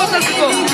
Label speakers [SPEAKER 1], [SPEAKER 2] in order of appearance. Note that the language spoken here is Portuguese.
[SPEAKER 1] outras coisas.